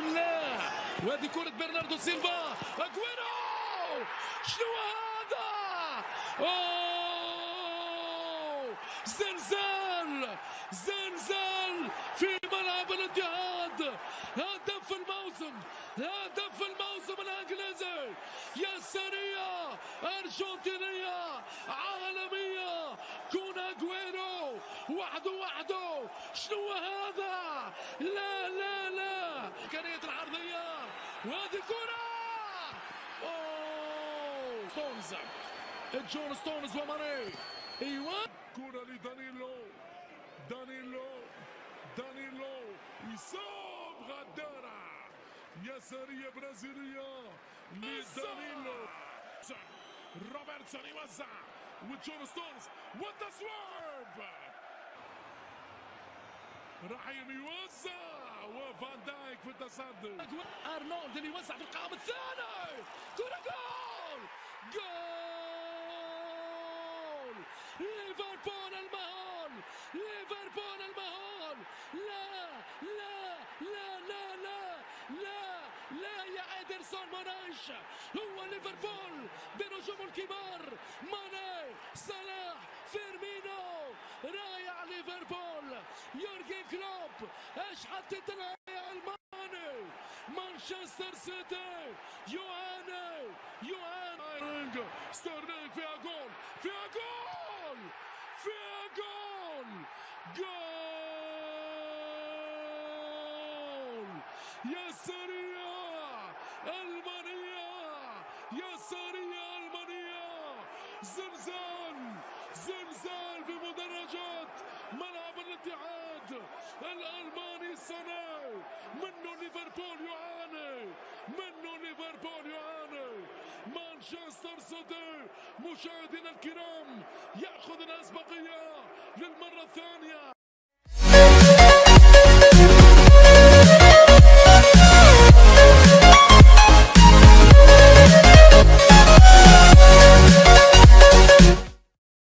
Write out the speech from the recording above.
لا وهذه كرة برناردو سيلفا. أجويرو! شنو هذا؟ أوه! زلزال! زلزال في ملعب الاتحاد. هدف الموسم. هدف الموسم الإنجليزي. يا سرية أرجنتينية. وحده وحده شنو هذا؟ لا لا لا. امكانية العرضية. وهذه كرة أوه. ستونز. جون ستونز وماني أيوه. كرة لدانيلو. دانيلو. دانيلو. يصاب غدارة. يسارية برازيلية. لدانيلو. روبرتسون يوزع. وجون ستونز. والتصويب رحيم يوزع وفان دايك في التصدي. أرنولد اللي يوزع في القائم الثاني. كرة جول! جول! ليفربول المهول! ليفربول المهول! لا لا لا لا لا لا لا يا ادرسون مانايش هو ليفربول بنجوم الكبار. ماني صلاح فيرمينو. رائع ليفربول. يورجن كلوب. إيش حطيت يا ألماني؟ مانشستر سيتي. يعاني يعاني ستيرلينج فيها جول. فيها جول. فيها جول. جول. يا سريع. المانيا يا سريع المانيا زلزال. زلزال في مدرجات ملعب الاتحاد الألماني السنة. منه ليفربول يعاني. منه ليفربول يعاني. مانشستر سيتي. مشاهدينا الكرام يأخذ الأسبقية للمرة الثانية.